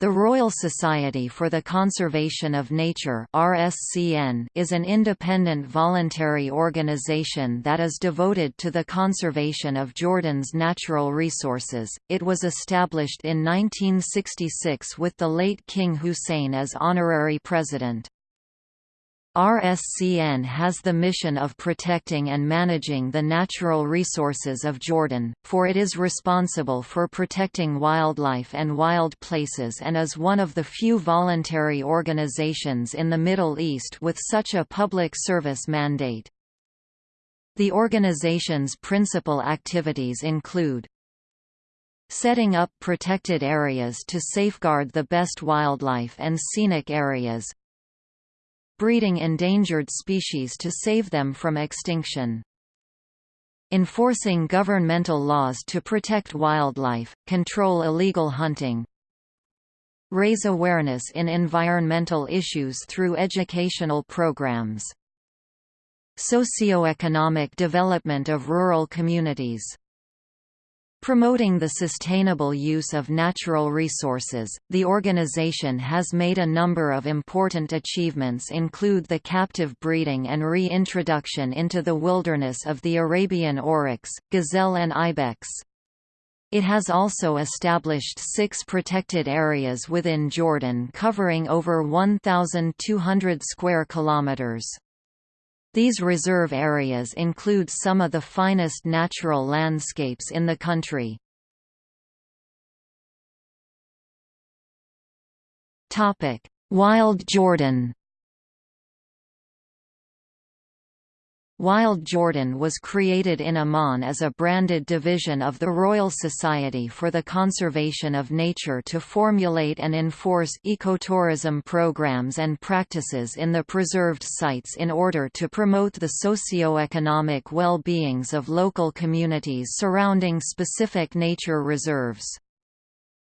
The Royal Society for the Conservation of Nature (RSCN) is an independent voluntary organization that is devoted to the conservation of Jordan's natural resources. It was established in 1966 with the late King Hussein as honorary president. RSCN has the mission of protecting and managing the natural resources of Jordan, for it is responsible for protecting wildlife and wild places and is one of the few voluntary organizations in the Middle East with such a public service mandate. The organization's principal activities include setting up protected areas to safeguard the best wildlife and scenic areas, breeding endangered species to save them from extinction. Enforcing governmental laws to protect wildlife, control illegal hunting, raise awareness in environmental issues through educational programs. Socioeconomic development of rural communities Promoting the sustainable use of natural resources, the organization has made a number of important achievements include the captive breeding and reintroduction into the wilderness of the Arabian oryx, gazelle and ibex. It has also established six protected areas within Jordan covering over 1,200 square kilometers. These reserve areas include some of the finest natural landscapes in the country. Wild Jordan Wild Jordan was created in Amman as a branded division of the Royal Society for the Conservation of Nature to formulate and enforce ecotourism programs and practices in the preserved sites in order to promote the socio-economic well-beings of local communities surrounding specific nature reserves.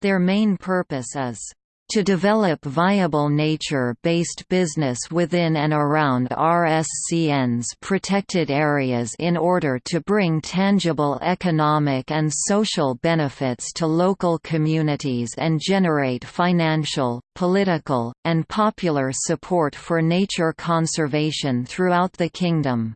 Their main purpose is to develop viable nature-based business within and around RSCN's protected areas in order to bring tangible economic and social benefits to local communities and generate financial, political, and popular support for nature conservation throughout the kingdom.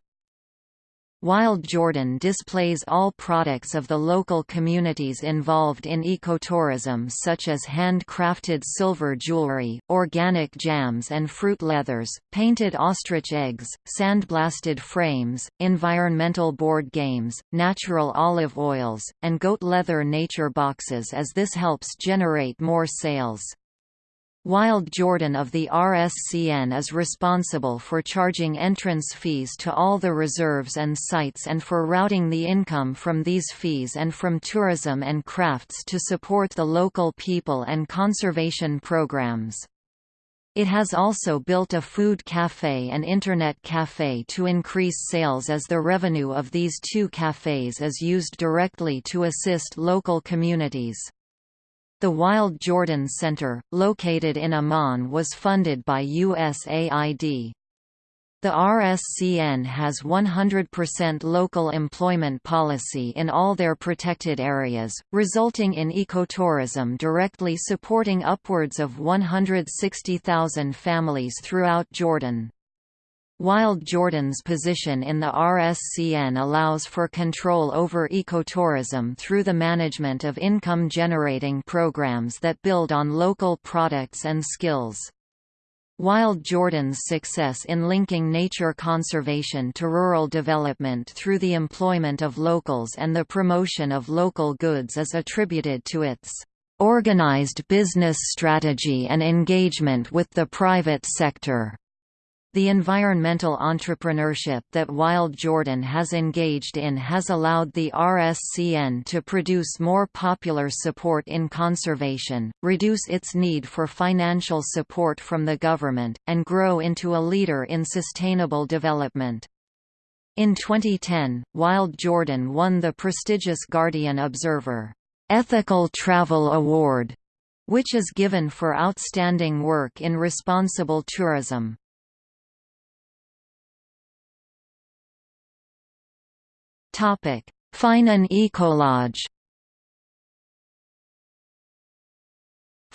Wild Jordan displays all products of the local communities involved in ecotourism such as handcrafted silver jewelry, organic jams and fruit leathers, painted ostrich eggs, sandblasted frames, environmental board games, natural olive oils, and goat leather nature boxes as this helps generate more sales. Wild Jordan of the RSCN is responsible for charging entrance fees to all the reserves and sites and for routing the income from these fees and from tourism and crafts to support the local people and conservation programs. It has also built a food cafe and internet cafe to increase sales as the revenue of these two cafes is used directly to assist local communities. The Wild Jordan Center, located in Amman was funded by USAID. The RSCN has 100% local employment policy in all their protected areas, resulting in ecotourism directly supporting upwards of 160,000 families throughout Jordan. Wild Jordan's position in the RSCN allows for control over ecotourism through the management of income-generating programs that build on local products and skills. Wild Jordan's success in linking nature conservation to rural development through the employment of locals and the promotion of local goods is attributed to its organized business strategy and engagement with the private sector. The environmental entrepreneurship that Wild Jordan has engaged in has allowed the RSCN to produce more popular support in conservation, reduce its need for financial support from the government, and grow into a leader in sustainable development. In 2010, Wild Jordan won the prestigious Guardian Observer Ethical Travel Award, which is given for outstanding work in responsible tourism. Feynan Ecolodge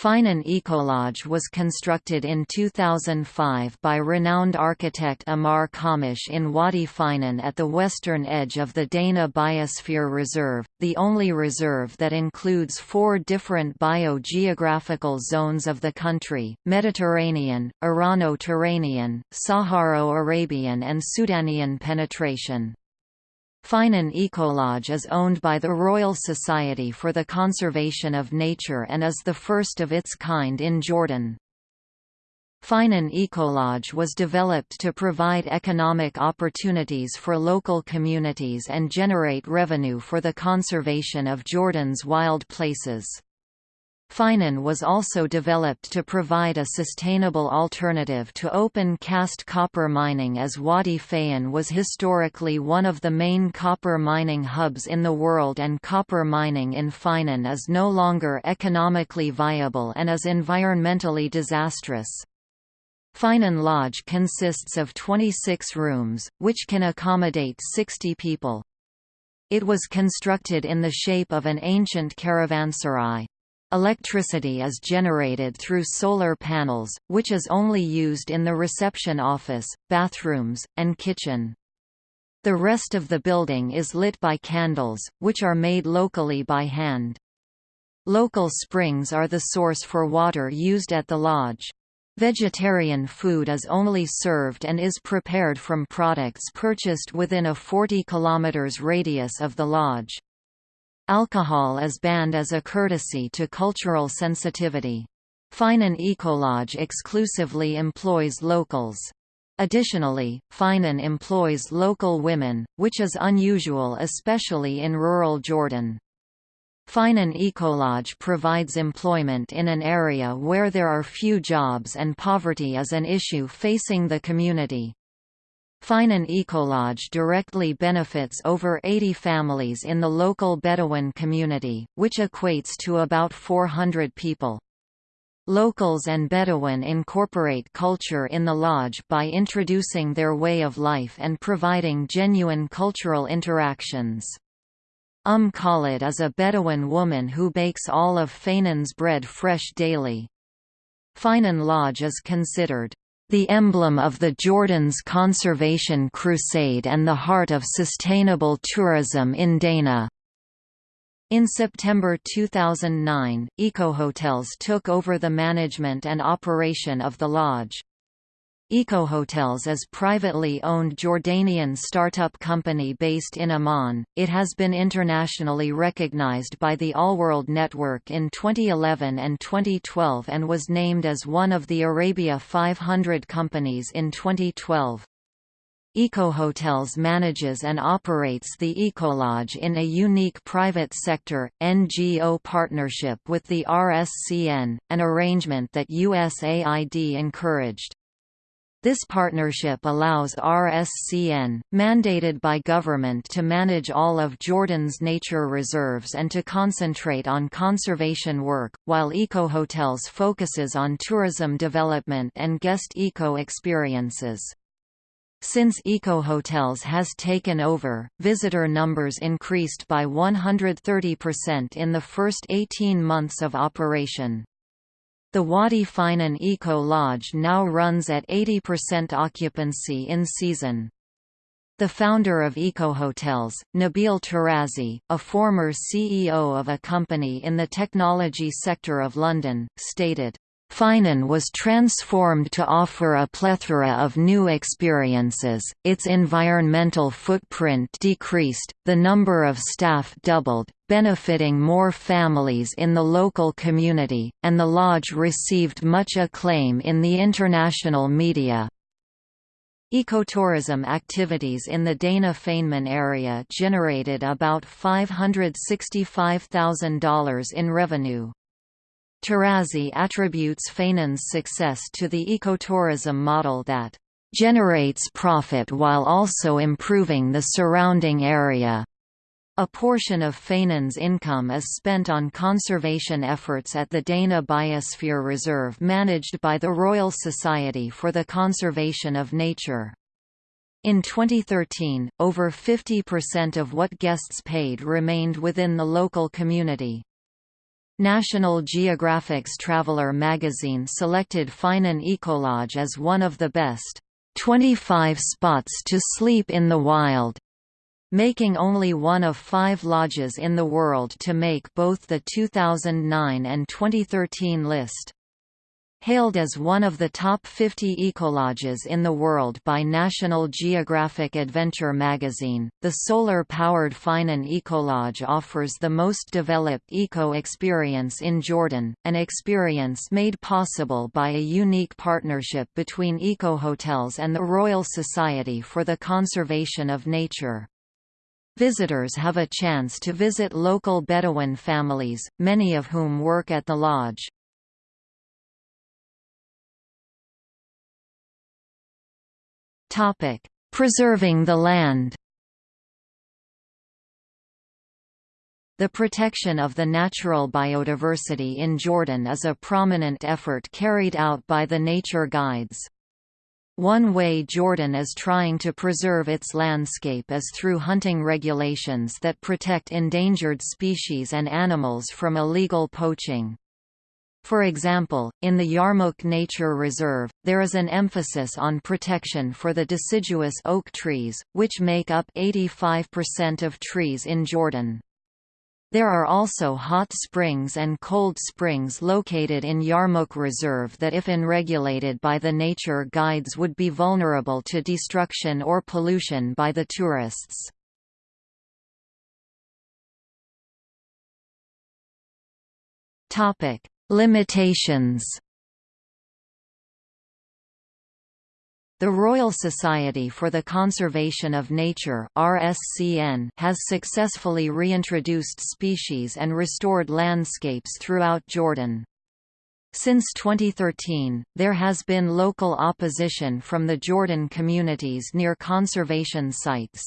Feynan Ecolodge was constructed in 2005 by renowned architect Ammar Khammash in Wadi Feynan at the western edge of the Dana Biosphere Reserve, the only reserve that includes four different biogeographical zones of the country, Mediterranean, Irano-Turanian, Saharo-Arabian and Sudanian penetration. Feynan Ecolodge is owned by the Royal Society for the Conservation of Nature and is the first of its kind in Jordan. Feynan Ecolodge was developed to provide economic opportunities for local communities and generate revenue for the conservation of Jordan's wild places. Feynan was also developed to provide a sustainable alternative to open-cast copper mining as Wadi Feynan was historically one of the main copper mining hubs in the world and copper mining in Feynan is no longer economically viable and is environmentally disastrous. Feynan Lodge consists of 26 rooms, which can accommodate 60 people. It was constructed in the shape of an ancient caravanserai. Electricity is generated through solar panels, which is only used in the reception office, bathrooms, and kitchen. The rest of the building is lit by candles, which are made locally by hand. Local springs are the source for water used at the lodge. Vegetarian food is only served and is prepared from products purchased within a 40 km radius of the lodge. Alcohol is banned as a courtesy to cultural sensitivity. Feynan Ecolodge exclusively employs locals. Additionally, Feynan employs local women, which is unusual especially in rural Jordan. Feynan Ecolodge provides employment in an area where there are few jobs and poverty is an issue facing the community. Feynan Ecolodge directly benefits over 80 families in the local Bedouin community, which equates to about 400 people. Locals and Bedouin incorporate culture in the lodge by introducing their way of life and providing genuine cultural interactions. Um Khalid is a Bedouin woman who bakes all of Feynan's bread fresh daily. Feynan Lodge is considered the emblem of the Jordan's conservation crusade and the heart of sustainable tourism in Dana. In September 2009, EcoHotels took over the management and operation of the lodge. EcoHotels is privately owned Jordanian startup company based in Amman. It has been internationally recognized by the Allworld Network in 2011 and 2012 and was named as one of the Arabia 500 companies in 2012. EcoHotels manages and operates the Ecolodge in a unique private sector, NGO partnership with the RSCN, an arrangement that USAID encouraged. This partnership allows RSCN, mandated by government to manage all of Jordan's nature reserves and to concentrate on conservation work, while EcoHotels focuses on tourism development and guest eco experiences. Since EcoHotels has taken over, visitor numbers increased by 130% in the first 18 months of operation. The Wadi Feynan Eco Lodge now runs at 80% occupancy in season. The founder of Eco Hotels, Nabil Tarazi, a former CEO of a company in the technology sector of London, stated, Feynan was transformed to offer a plethora of new experiences, its environmental footprint decreased, the number of staff doubled, benefiting more families in the local community, and the lodge received much acclaim in the international media. Ecotourism activities in the Dana Feynan area generated about $565,000 in revenue. Tarazi attributes Feynan's success to the ecotourism model that generates profit while also improving the surrounding area. A portion of Feynan's income is spent on conservation efforts at the Dana Biosphere Reserve managed by the Royal Society for the Conservation of Nature. In 2013, over 50% of what guests paid remained within the local community. National Geographic's Traveller magazine selected Feynan Ecolodge as one of the best 25 spots to sleep in the wild, making only one of five lodges in the world to make both the 2009 and 2013 list. Hailed as one of the top 50 ecolodges in the world by National Geographic Adventure magazine, the solar-powered Feynan Ecolodge offers the most developed eco-experience in Jordan, an experience made possible by a unique partnership between eco-hotels and the Royal Society for the Conservation of Nature. Visitors have a chance to visit local Bedouin families, many of whom work at the lodge. Preserving the land The protection of the natural biodiversity in Jordan is a prominent effort carried out by the nature guides. One way Jordan is trying to preserve its landscape is through hunting regulations that protect endangered species and animals from illegal poaching. For example, in the Yarmouk Nature Reserve, there is an emphasis on protection for the deciduous oak trees, which make up 85% of trees in Jordan. There are also hot springs and cold springs located in Yarmouk Reserve that if unregulated by the nature guides would be vulnerable to destruction or pollution by the tourists. Limitations The Royal Society for the Conservation of Nature RSCN has successfully reintroduced species and restored landscapes throughout Jordan. Since 2013, there has been local opposition from the Jordan communities near conservation sites.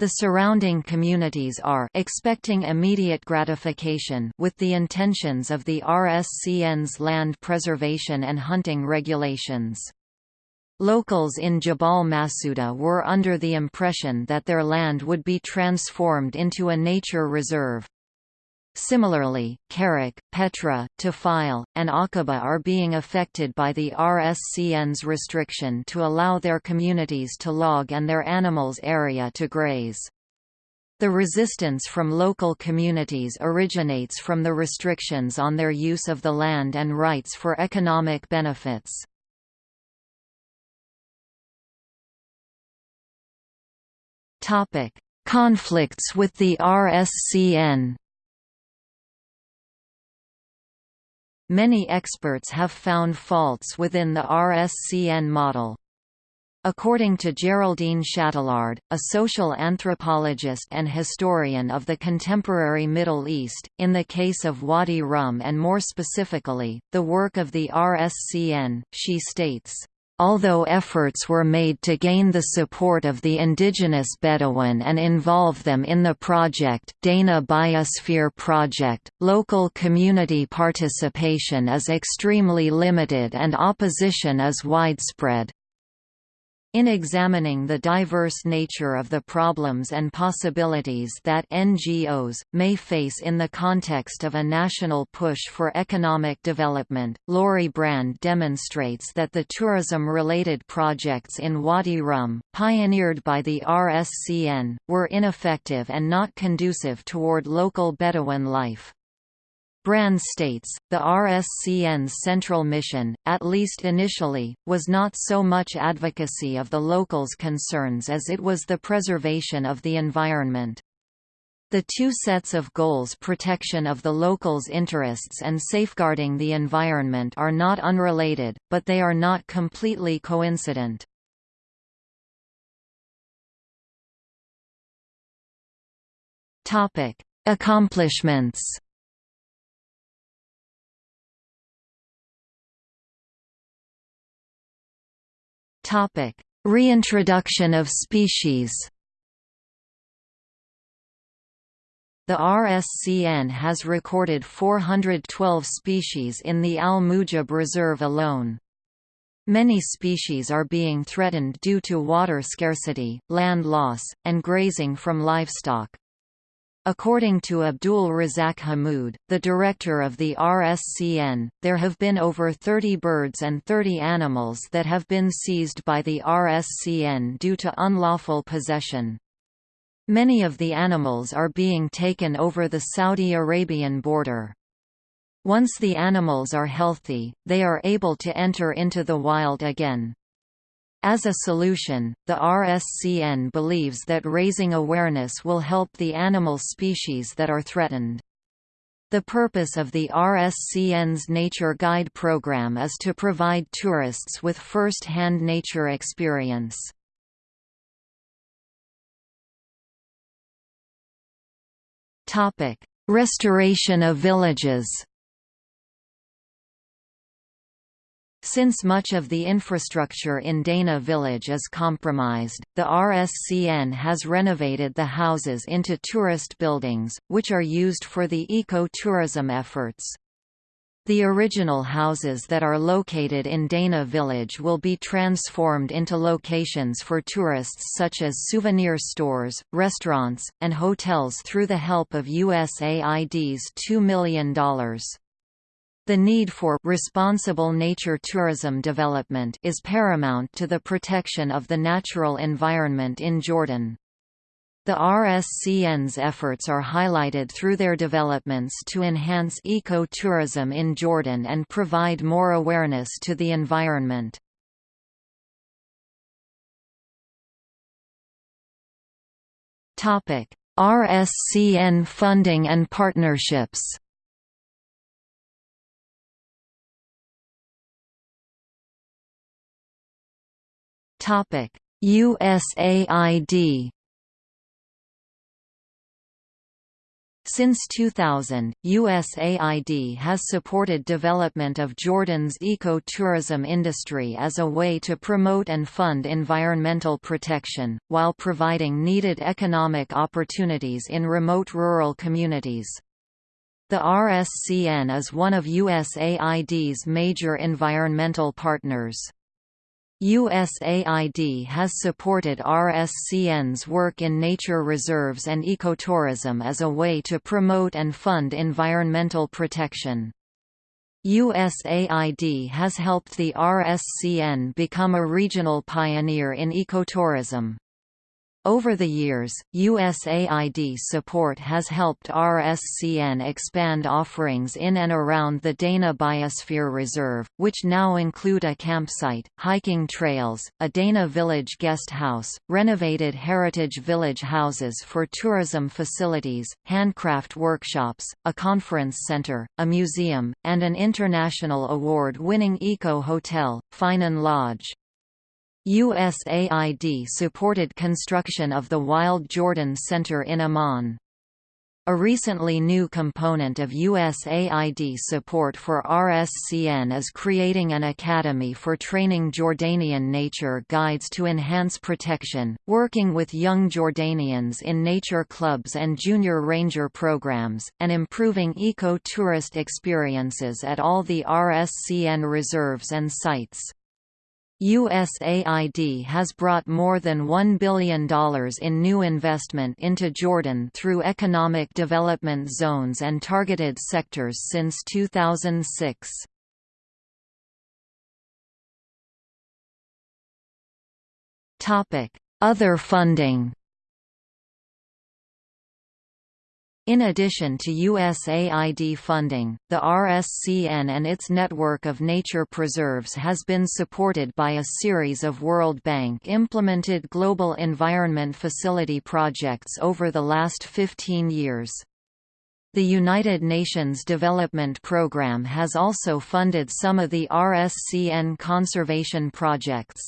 The surrounding communities are expecting immediate gratification with the intentions of the RSCN's land preservation and hunting regulations. Locals in Jabal Masuda were under the impression that their land would be transformed into a nature reserve. Similarly, Karak, Petra, Tafile, and Aqaba are being affected by the RSCN's restriction to allow their communities to log and their animals' area to graze. The resistance from local communities originates from the restrictions on their use of the land and rights for economic benefits. Conflicts with the RSCN. Many experts have found faults within the RSCN model. According to Geraldine Chatelard, a social anthropologist and historian of the contemporary Middle East, in the case of Wadi Rum and more specifically, the work of the RSCN, she states, Although efforts were made to gain the support of the indigenous Bedouin and involve them in the project Dana Biosphere Project, local community participation is extremely limited and opposition is widespread. In examining the diverse nature of the problems and possibilities that NGOs, may face in the context of a national push for economic development, Laurie Brand demonstrates that the tourism-related projects in Wadi Rum, pioneered by the RSCN, were ineffective and not conducive toward local Bedouin life. Brand states, the RSCN's central mission, at least initially, was not so much advocacy of the locals' concerns as it was the preservation of the environment. The two sets of goals protection of the locals' interests and safeguarding the environment are not unrelated, but they are not completely coincident. Accomplishments Topic: Reintroduction of species. The RSCN has recorded 412 species in the Al Mujib Reserve alone. Many species are being threatened due to water scarcity, land loss, and grazing from livestock. According to Abdul Razak Hamoud, the director of the RSCN, there have been over 30 birds and 30 animals that have been seized by the RSCN due to unlawful possession. Many of the animals are being taken over the Saudi Arabian border. Once the animals are healthy, they are able to enter into the wild again. As a solution, the RSCN believes that raising awareness will help the animal species that are threatened. The purpose of the RSCN's Nature Guide program is to provide tourists with first-hand nature experience. Restoration of villages Since much of the infrastructure in Dana village is compromised, the RSCN has renovated the houses into tourist buildings, which are used for the eco-tourism efforts. The original houses that are located in Dana village will be transformed into locations for tourists such as souvenir stores, restaurants, and hotels through the help of USAID's $2 million. The need for responsible nature tourism development is paramount to the protection of the natural environment in Jordan. The RSCN's efforts are highlighted through their developments to enhance eco-tourism in Jordan and provide more awareness to the environment. RSCN funding and partnerships Topic: USAID Since 2000, USAID has supported development of Jordan's eco-tourism industry as a way to promote and fund environmental protection, while providing needed economic opportunities in remote rural communities. The RSCN is one of USAID's major environmental partners. USAID has supported RSCN's work in nature reserves and ecotourism as a way to promote and fund environmental protection. USAID has helped the RSCN become a regional pioneer in ecotourism. Over the years, USAID support has helped RSCN expand offerings in and around the Dana Biosphere Reserve, which now include a campsite, hiking trails, a Dana Village guest house, renovated heritage village houses for tourism facilities, handcraft workshops, a conference center, a museum, and an international award-winning eco-hotel, Feynan Lodge. USAID supported construction of the Wild Jordan Center in Amman. A recently new component of USAID support for RSCN is creating an academy for training Jordanian nature guides to enhance protection, working with young Jordanians in nature clubs and junior ranger programs, and improving eco-tourist experiences at all the RSCN reserves and sites. USAID has brought more than $1 billion in new investment into Jordan through economic development zones and targeted sectors since 2006. Other funding In addition to USAID funding, the RSCN and its network of nature preserves has been supported by a series of World Bank-implemented global environment facility projects over the last 15 years. The United Nations Development Programme has also funded some of the RSCN conservation projects.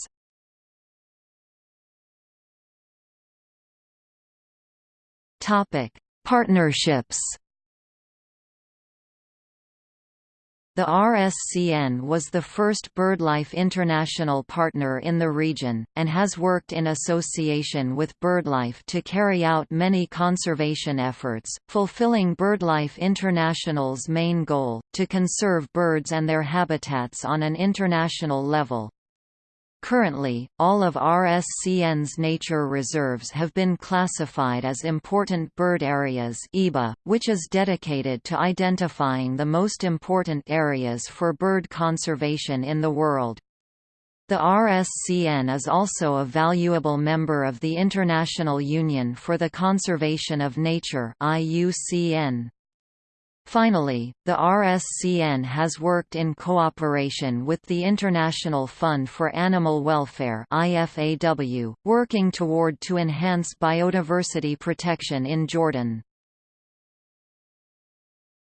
Topic Partnerships The RSCN was the first BirdLife International partner in the region, and has worked in association with BirdLife to carry out many conservation efforts, fulfilling BirdLife International's main goal, to conserve birds and their habitats on an international level. Currently, all of RSCN's nature reserves have been classified as Important Bird Areas which is dedicated to identifying the most important areas for bird conservation in the world. The RSCN is also a valuable member of the International Union for the Conservation of Nature IUCN. Finally, the RSCN has worked in cooperation with the International Fund for Animal Welfare IFAW, working toward to enhance biodiversity protection in Jordan.